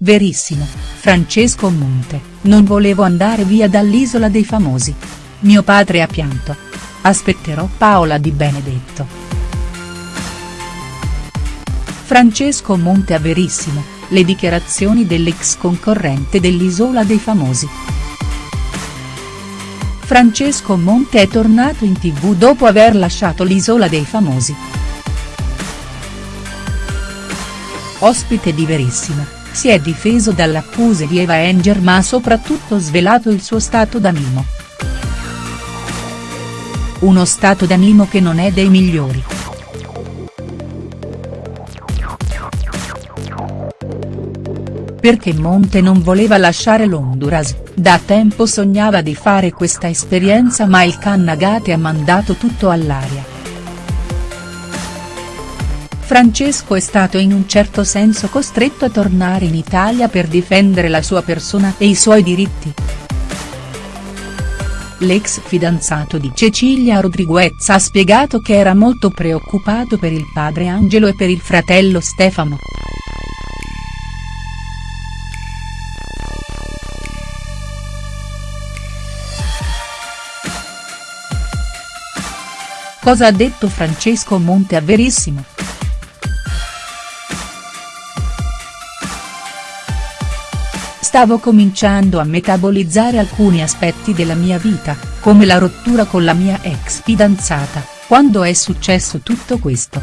verissimo, Francesco Monte, non volevo andare via dall'Isola dei Famosi. Mio padre ha pianto. Aspetterò Paola Di Benedetto. Francesco Monte a Verissimo, le dichiarazioni dell'ex concorrente dell'Isola dei Famosi. Francesco Monte è tornato in tv dopo aver lasciato l'Isola dei Famosi. Ospite di Verissimo, si è difeso dalle accuse di Eva Enger ma ha soprattutto svelato il suo stato d'animo. Uno stato d'animo che non è dei migliori. Perché Monte non voleva lasciare l'Honduras, da tempo sognava di fare questa esperienza ma il Cannagate ha mandato tutto all'aria. Francesco è stato in un certo senso costretto a tornare in Italia per difendere la sua persona e i suoi diritti. L'ex fidanzato di Cecilia Rodriguez ha spiegato che era molto preoccupato per il padre Angelo e per il fratello Stefano. Cosa ha detto Francesco Monte a Verissimo?. Stavo cominciando a metabolizzare alcuni aspetti della mia vita, come la rottura con la mia ex fidanzata, quando è successo tutto questo.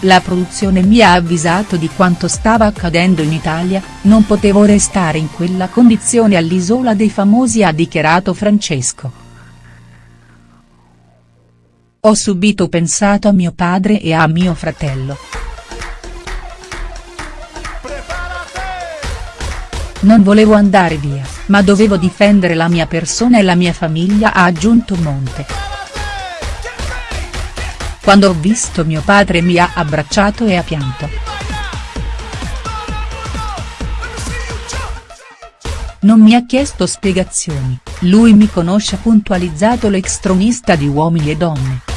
La produzione mi ha avvisato di quanto stava accadendo in Italia, non potevo restare in quella condizione all'Isola dei Famosi ha dichiarato Francesco. Ho subito pensato a mio padre e a mio fratello. Non volevo andare via, ma dovevo difendere la mia persona e la mia famiglia ha aggiunto Monte. Quando ho visto mio padre mi ha abbracciato e ha pianto. Non mi ha chiesto spiegazioni, lui mi conosce puntualizzato l'ex tronista di Uomini e Donne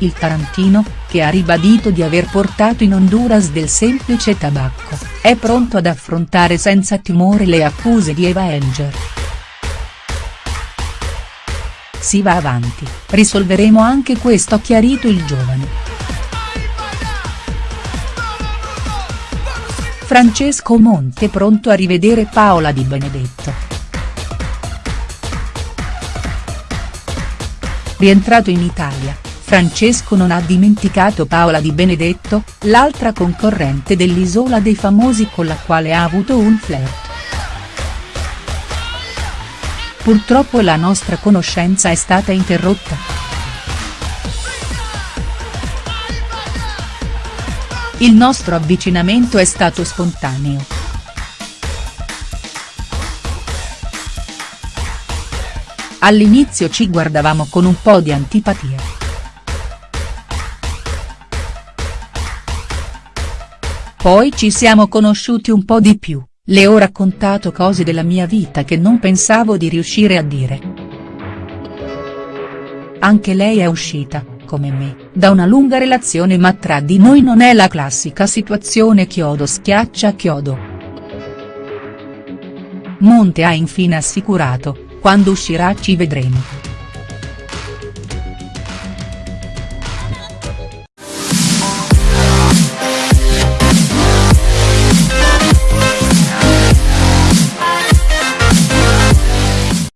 il tarantino, che ha ribadito di aver portato in Honduras del semplice tabacco, è pronto ad affrontare senza timore le accuse di Eva Enger. Si va avanti, risolveremo anche questo ha chiarito il giovane. Francesco Monte pronto a rivedere Paola Di Benedetto. Rientrato in Italia, Francesco non ha dimenticato Paola Di Benedetto, l'altra concorrente dell'Isola dei Famosi con la quale ha avuto un flirt. Purtroppo la nostra conoscenza è stata interrotta. Il nostro avvicinamento è stato spontaneo. All'inizio ci guardavamo con un po' di antipatia. Poi ci siamo conosciuti un po' di più, le ho raccontato cose della mia vita che non pensavo di riuscire a dire. Anche lei è uscita, come me, da una lunga relazione ma tra di noi non è la classica situazione chiodo schiaccia chiodo. Monte ha infine assicurato, quando uscirà ci vedremo.